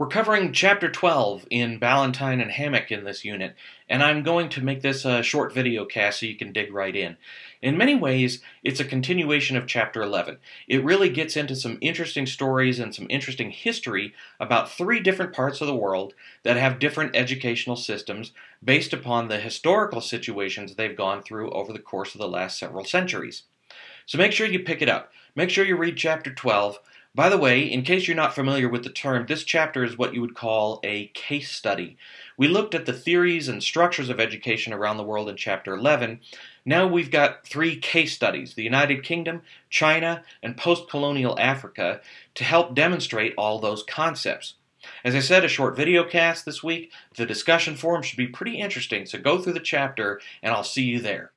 We're covering Chapter 12 in Ballantine and Hammack in this unit, and I'm going to make this a short video cast so you can dig right in. In many ways, it's a continuation of Chapter 11. It really gets into some interesting stories and some interesting history about three different parts of the world that have different educational systems based upon the historical situations they've gone through over the course of the last several centuries. So make sure you pick it up. Make sure you read Chapter 12. By the way, in case you're not familiar with the term, this chapter is what you would call a case study. We looked at the theories and structures of education around the world in Chapter 11. Now we've got three case studies the United Kingdom, China, and post colonial Africa to help demonstrate all those concepts. As I said, a short video cast this week. The discussion forum should be pretty interesting, so go through the chapter and I'll see you there.